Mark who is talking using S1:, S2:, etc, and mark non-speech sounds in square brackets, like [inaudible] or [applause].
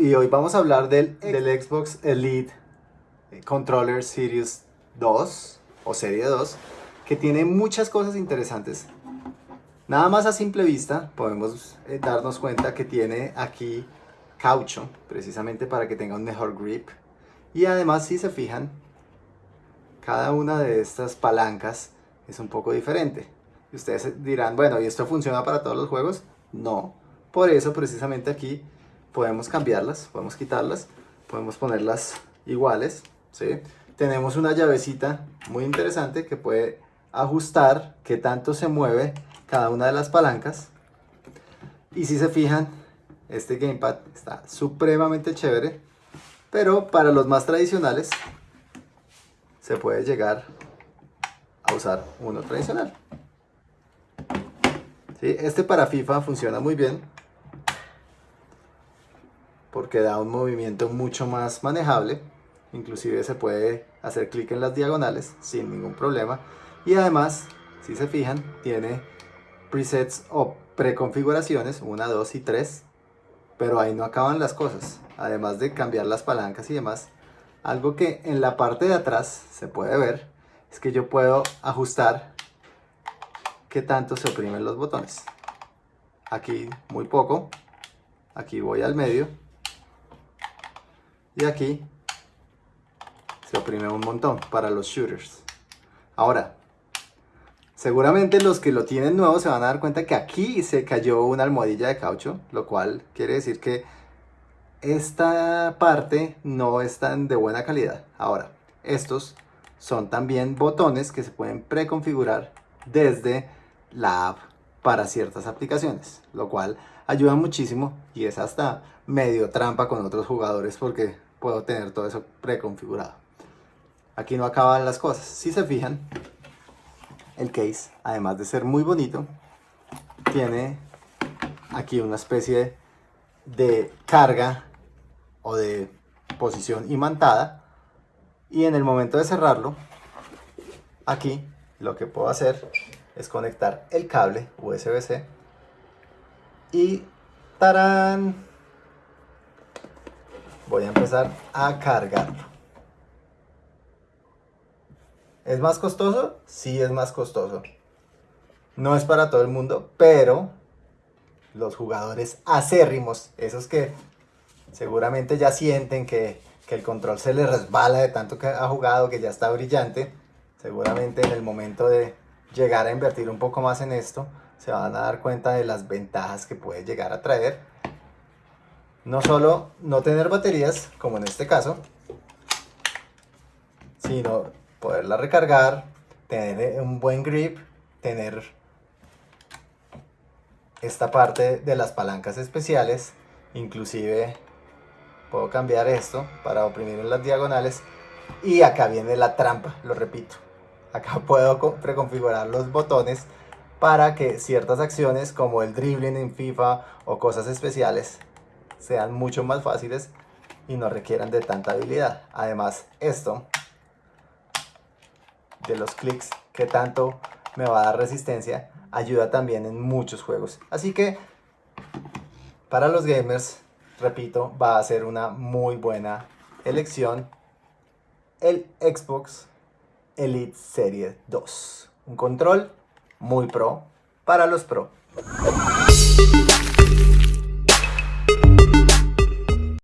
S1: y hoy vamos a hablar del, del Xbox Elite Controller Series 2 o Serie 2 que tiene muchas cosas interesantes. Nada más a simple vista podemos eh, darnos cuenta que tiene aquí caucho, precisamente para que tenga un mejor grip. Y además si se fijan, cada una de estas palancas es un poco diferente. Y ustedes dirán, bueno, ¿y esto funciona para todos los juegos? No. Por eso precisamente aquí podemos cambiarlas, podemos quitarlas, podemos ponerlas iguales, ¿sí? Tenemos una llavecita muy interesante que puede ajustar qué tanto se mueve cada una de las palancas. Y si se fijan, este gamepad está supremamente chévere, pero para los más tradicionales se puede llegar a usar uno tradicional. ¿Sí? Este para FIFA funciona muy bien porque da un movimiento mucho más manejable. Inclusive se puede hacer clic en las diagonales sin ningún problema. Y además, si se fijan, tiene presets o preconfiguraciones, 1, 2 y 3. Pero ahí no acaban las cosas. Además de cambiar las palancas y demás. Algo que en la parte de atrás se puede ver es que yo puedo ajustar qué tanto se oprimen los botones. Aquí muy poco. Aquí voy al medio y aquí se oprime un montón para los shooters. Ahora, seguramente los que lo tienen nuevo se van a dar cuenta que aquí se cayó una almohadilla de caucho, lo cual quiere decir que esta parte no es tan de buena calidad. Ahora, estos son también botones que se pueden preconfigurar desde la app para ciertas aplicaciones, lo cual ayuda muchísimo y es hasta medio trampa con otros jugadores porque puedo tener todo eso preconfigurado. Aquí no acaban las cosas. Si se fijan, el case, además de ser muy bonito, tiene aquí una especie de carga o de posición imantada y en el momento de cerrarlo, aquí lo que puedo hacer es conectar el cable USB-C y ¡tarán! Voy a empezar a cargarlo. ¿Es más costoso? Sí, es más costoso. No es para todo el mundo, pero los jugadores acérrimos, esos que seguramente ya sienten que, que el control se les resbala de tanto que ha jugado, que ya está brillante, seguramente en el momento de llegar a invertir un poco más en esto, se van a dar cuenta de las ventajas que puede llegar a traer. No solo no tener baterías, como en este caso, sino poderla recargar, tener un buen grip, tener esta parte de las palancas especiales, inclusive puedo cambiar esto para oprimir en las diagonales y acá viene la trampa, lo repito. Acá [laughs] puedo preconfigurar los botones para que ciertas acciones como el dribbling en FIFA o cosas especiales sean mucho más fáciles y no requieran de tanta habilidad. Además, esto de los clics que tanto me va a dar resistencia ayuda también en muchos juegos. Así que para los gamers, repito, va a ser una muy buena elección el Xbox Elite Series 2. Un control muy pro para los pro.